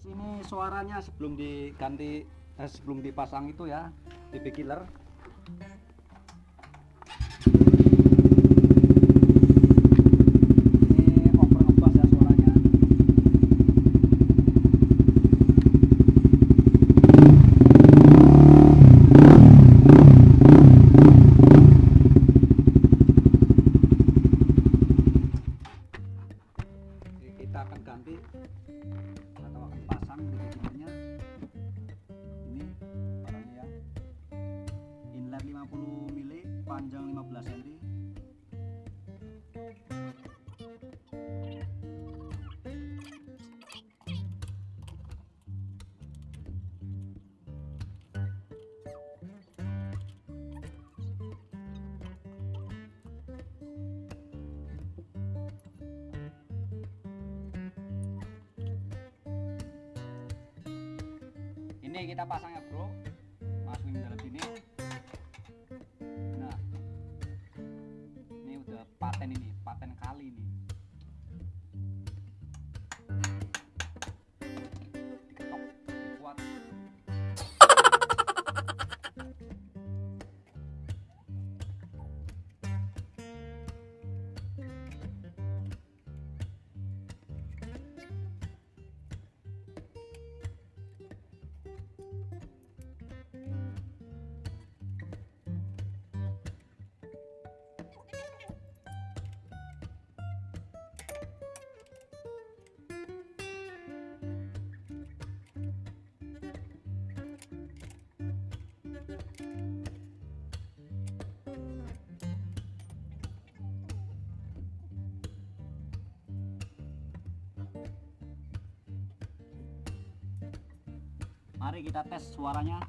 ini ini suaranya sebelum diganti eh, sebelum dipasang itu ya DB killer panjang 15 cm. Ini kita pasang any name. Mari kita tes suaranya